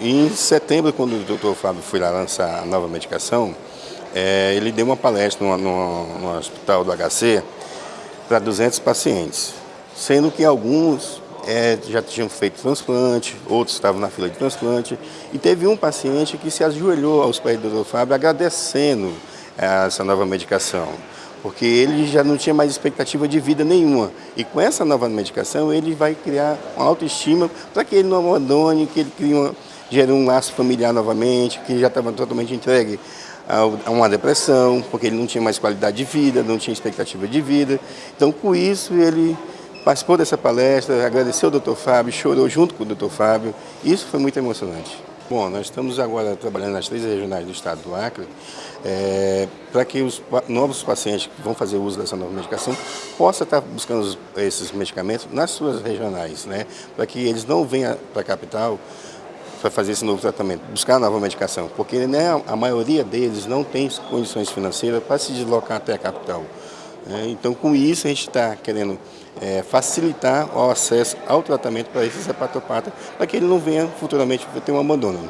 Em setembro, quando o doutor Fábio foi lá lançar a nova medicação, é, ele deu uma palestra no, no, no hospital do HC para 200 pacientes, sendo que alguns é, já tinham feito transplante, outros estavam na fila de transplante, e teve um paciente que se ajoelhou aos pés do doutor Fábio agradecendo essa nova medicação porque ele já não tinha mais expectativa de vida nenhuma. E com essa nova medicação, ele vai criar uma autoestima para que ele não abandone, que ele crie uma, gere um laço familiar novamente, que já estava totalmente entregue a uma depressão, porque ele não tinha mais qualidade de vida, não tinha expectativa de vida. Então, com isso, ele participou dessa palestra, agradeceu ao Dr. Fábio, chorou junto com o Dr. Fábio. Isso foi muito emocionante. Bom, nós estamos agora trabalhando nas três regionais do estado do Acre é, para que os novos pacientes que vão fazer uso dessa nova medicação possam estar buscando esses medicamentos nas suas regionais, né? para que eles não venham para a capital para fazer esse novo tratamento, buscar nova medicação, porque né, a maioria deles não tem condições financeiras para se deslocar até a capital. Né? Então, com isso, a gente está querendo é, facilitar o acesso ao tratamento para esses hepatopatas, para que ele não venha futuramente ter um abandono.